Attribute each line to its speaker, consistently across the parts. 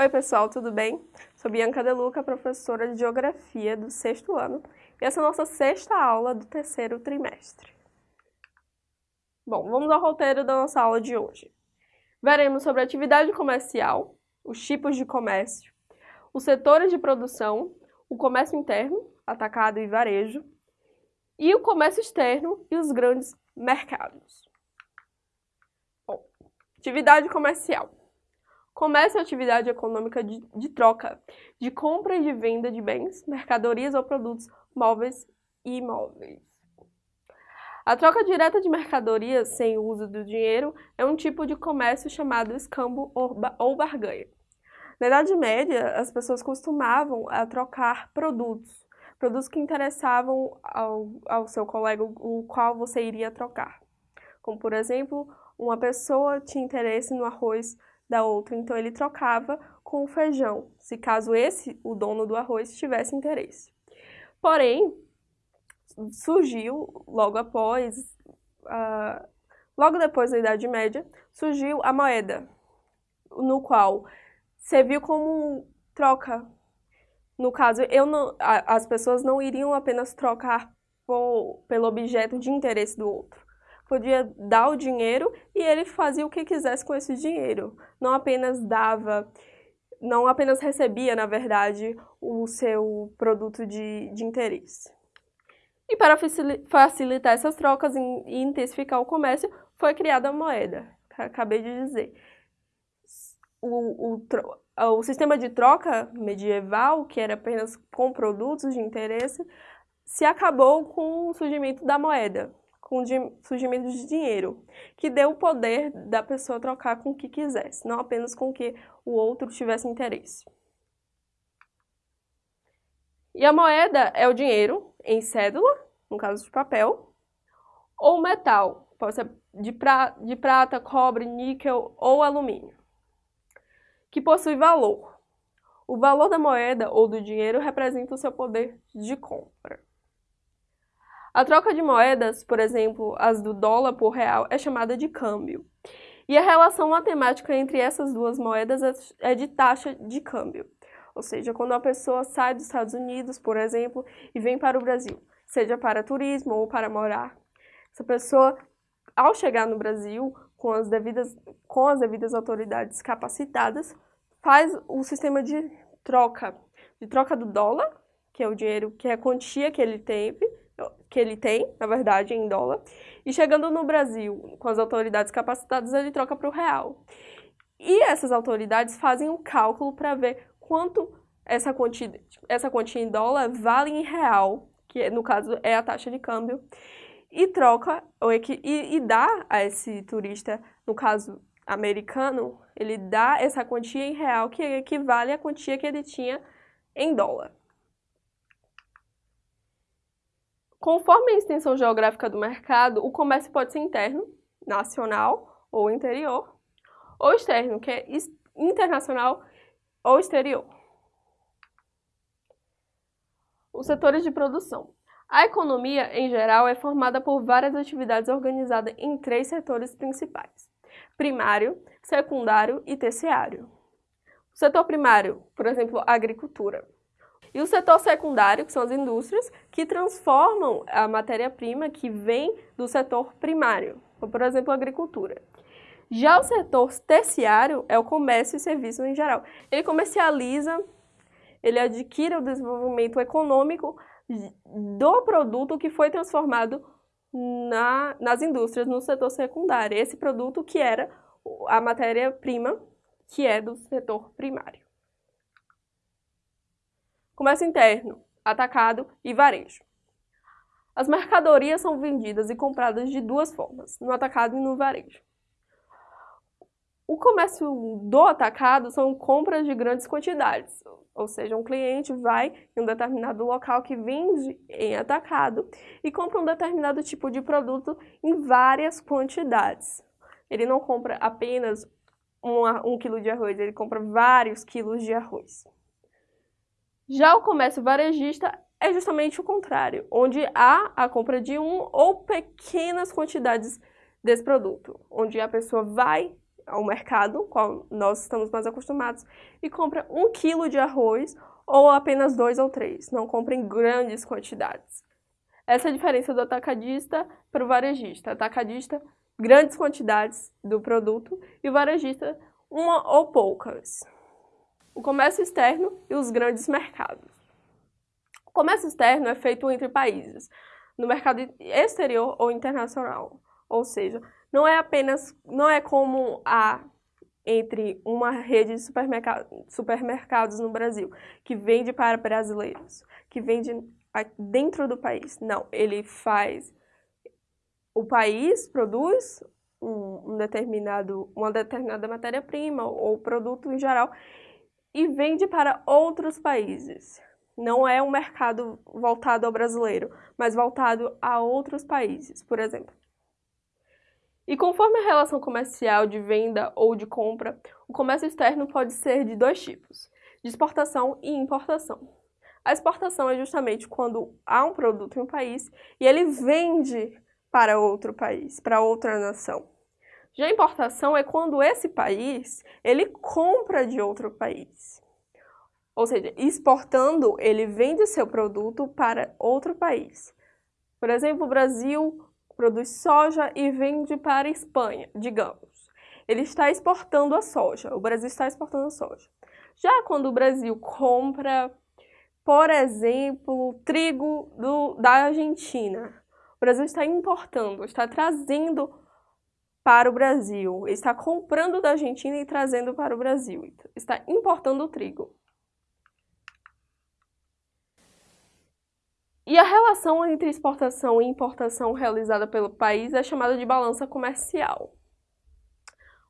Speaker 1: Oi pessoal, tudo bem? Sou Bianca Deluca, professora de Geografia do sexto ano e essa é a nossa sexta aula do terceiro trimestre. Bom, vamos ao roteiro da nossa aula de hoje. Veremos sobre atividade comercial, os tipos de comércio, os setores de produção, o comércio interno, atacado e varejo, e o comércio externo e os grandes mercados. Bom, atividade comercial. Comércio é atividade econômica de, de, troca, de compra e de venda de bens, mercadorias ou produtos móveis e imóveis. A troca direta de mercadorias sem o uso do dinheiro é um tipo de comércio chamado escambo ou barganha. Na Idade Média, as pessoas costumavam a trocar produtos, produtos que interessavam ao, ao seu colega, o qual você iria trocar. Como, por exemplo, uma pessoa tinha interesse no arroz da outra, então ele trocava com o feijão, se caso esse, o dono do arroz, tivesse interesse. Porém, surgiu logo após, uh, logo depois da Idade Média, surgiu a moeda, no qual serviu como troca. No caso, eu não, a, as pessoas não iriam apenas trocar por, pelo objeto de interesse do outro. Podia dar o dinheiro e ele fazia o que quisesse com esse dinheiro. Não apenas dava, não apenas recebia, na verdade, o seu produto de, de interesse. E para facilitar essas trocas e intensificar o comércio, foi criada a moeda, acabei de dizer. O, o, o sistema de troca medieval, que era apenas com produtos de interesse, se acabou com o surgimento da moeda, com o surgimento de dinheiro, que deu o poder da pessoa trocar com o que quisesse, não apenas com o que o outro tivesse interesse. E a moeda é o dinheiro em cédula, no caso de papel, ou metal, pode ser de, pra, de prata, cobre, níquel ou alumínio, que possui valor. O valor da moeda ou do dinheiro representa o seu poder de compra. A troca de moedas, por exemplo, as do dólar por real, é chamada de câmbio. E a relação matemática entre essas duas moedas é de taxa de câmbio. Ou seja, quando uma pessoa sai dos Estados Unidos, por exemplo, e vem para o Brasil, seja para turismo ou para morar. Essa pessoa, ao chegar no Brasil, com as devidas, com as devidas autoridades capacitadas, faz o sistema de troca, de troca do dólar, que é o dinheiro, que é a quantia que ele tem, que ele tem, na verdade, em dólar, e chegando no Brasil, com as autoridades capacitadas, ele troca para o real. E essas autoridades fazem um cálculo para ver quanto essa quantia, essa quantia em dólar vale em real que no caso é a taxa de câmbio, e troca, ou e, e dá a esse turista, no caso americano, ele dá essa quantia em real que equivale à quantia que ele tinha em dólar. Conforme a extensão geográfica do mercado, o comércio pode ser interno, nacional ou interior, ou externo, que é internacional ou exterior os setores de produção. A economia, em geral, é formada por várias atividades organizadas em três setores principais: primário, secundário e terciário. O setor primário, por exemplo, a agricultura. E o setor secundário, que são as indústrias, que transformam a matéria-prima que vem do setor primário, por exemplo, a agricultura. Já o setor terciário é o comércio e serviços em geral. Ele comercializa ele adquire o desenvolvimento econômico do produto que foi transformado na, nas indústrias, no setor secundário. Esse produto que era a matéria-prima, que é do setor primário. Comércio interno, atacado e varejo. As mercadorias são vendidas e compradas de duas formas, no atacado e no varejo. O comércio do atacado são compras de grandes quantidades, ou seja, um cliente vai em um determinado local que vende em atacado e compra um determinado tipo de produto em várias quantidades. Ele não compra apenas um, um quilo de arroz, ele compra vários quilos de arroz. Já o comércio varejista é justamente o contrário, onde há a compra de um ou pequenas quantidades desse produto, onde a pessoa vai ao mercado, qual nós estamos mais acostumados, e compra um quilo de arroz ou apenas dois ou três. Não compra em grandes quantidades. Essa é a diferença do atacadista para o varejista. Atacadista, grandes quantidades do produto e o varejista, uma ou poucas. O comércio externo e os grandes mercados. O comércio externo é feito entre países, no mercado exterior ou internacional. Ou seja, não é apenas, não é como a entre uma rede de supermercado, supermercados no Brasil, que vende para brasileiros, que vende dentro do país. Não, ele faz, o país produz um, um determinado, uma determinada matéria-prima ou produto em geral e vende para outros países. Não é um mercado voltado ao brasileiro, mas voltado a outros países, por exemplo. E conforme a relação comercial de venda ou de compra, o comércio externo pode ser de dois tipos, de exportação e importação. A exportação é justamente quando há um produto em um país e ele vende para outro país, para outra nação. Já importação é quando esse país, ele compra de outro país. Ou seja, exportando, ele vende seu produto para outro país. Por exemplo, o Brasil produz soja e vende para a Espanha, digamos. Ele está exportando a soja, o Brasil está exportando a soja. Já quando o Brasil compra, por exemplo, trigo do, da Argentina, o Brasil está importando, está trazendo para o Brasil, está comprando da Argentina e trazendo para o Brasil, está importando o trigo. E a relação entre exportação e importação realizada pelo país é chamada de balança comercial.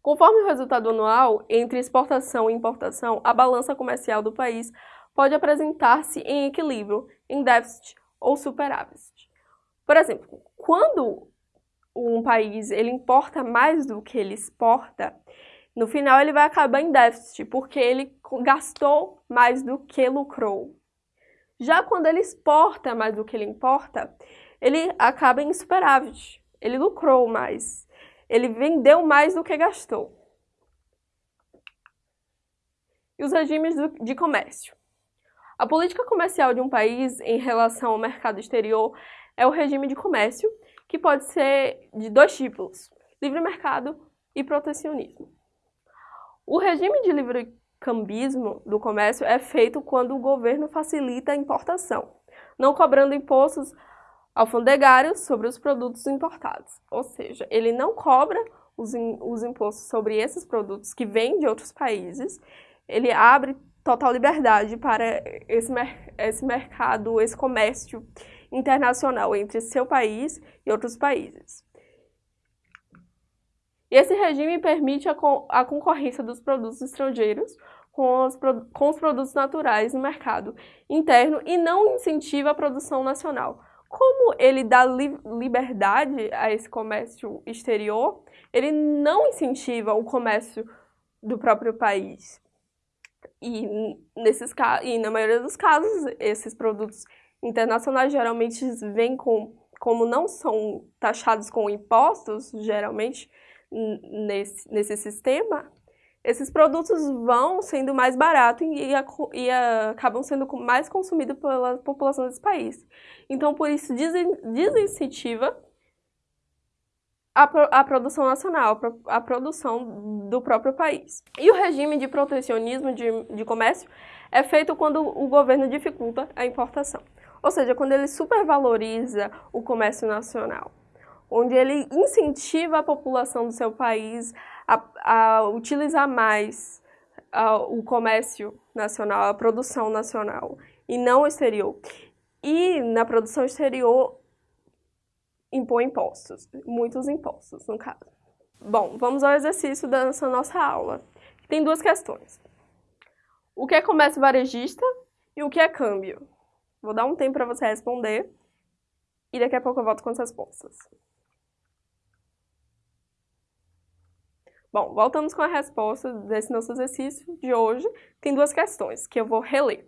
Speaker 1: Conforme o resultado anual entre exportação e importação, a balança comercial do país pode apresentar-se em equilíbrio, em déficit ou superávit. Por exemplo, quando um país ele importa mais do que ele exporta, no final ele vai acabar em déficit, porque ele gastou mais do que lucrou. Já quando ele exporta mais do que ele importa, ele acaba em superávit. Ele lucrou mais. Ele vendeu mais do que gastou. E os regimes de comércio. A política comercial de um país em relação ao mercado exterior é o regime de comércio, que pode ser de dois tipos, livre mercado e protecionismo. O regime de livre cambismo do comércio é feito quando o governo facilita a importação, não cobrando impostos alfandegários sobre os produtos importados. Ou seja, ele não cobra os, os impostos sobre esses produtos que vêm de outros países, ele abre total liberdade para esse, esse mercado, esse comércio internacional entre seu país e outros países. E esse regime permite a, co a concorrência dos produtos estrangeiros com os, com os produtos naturais no mercado interno e não incentiva a produção nacional. Como ele dá li liberdade a esse comércio exterior, ele não incentiva o comércio do próprio país. E, nesses, e na maioria dos casos, esses produtos internacionais geralmente vêm com, como não são taxados com impostos, geralmente, nesse, nesse sistema, esses produtos vão sendo mais baratos e, e, e acabam sendo mais consumidos pela população desse país. Então, por isso, desincentiva a, a produção nacional, a produção do próprio país. E o regime de protecionismo de, de comércio é feito quando o governo dificulta a importação. Ou seja, quando ele supervaloriza o comércio nacional onde ele incentiva a população do seu país a, a utilizar mais a, o comércio nacional, a produção nacional, e não o exterior. E na produção exterior impõe impostos, muitos impostos, no caso. Bom, vamos ao exercício dessa nossa aula. Tem duas questões. O que é comércio varejista e o que é câmbio? Vou dar um tempo para você responder e daqui a pouco eu volto com as respostas. Bom, voltamos com a resposta desse nosso exercício de hoje. Tem duas questões que eu vou reler.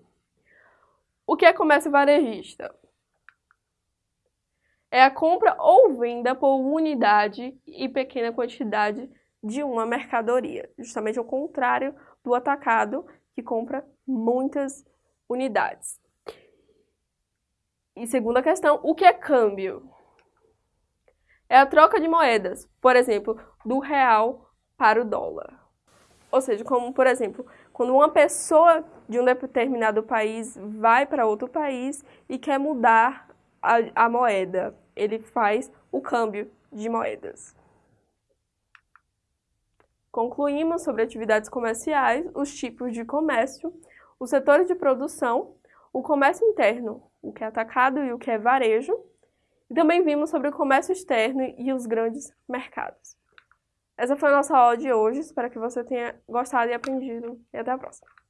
Speaker 1: O que é comércio varejista? É a compra ou venda por unidade e pequena quantidade de uma mercadoria, justamente ao contrário do atacado, que compra muitas unidades. E segunda questão, o que é câmbio? É a troca de moedas, por exemplo, do real para o dólar. Ou seja, como por exemplo, quando uma pessoa de um determinado país vai para outro país e quer mudar a, a moeda, ele faz o câmbio de moedas. Concluímos sobre atividades comerciais, os tipos de comércio, os setores de produção, o comércio interno, o que é atacado e o que é varejo, e também vimos sobre o comércio externo e os grandes mercados. Essa foi a nossa aula de hoje, espero que você tenha gostado e aprendido, e até a próxima!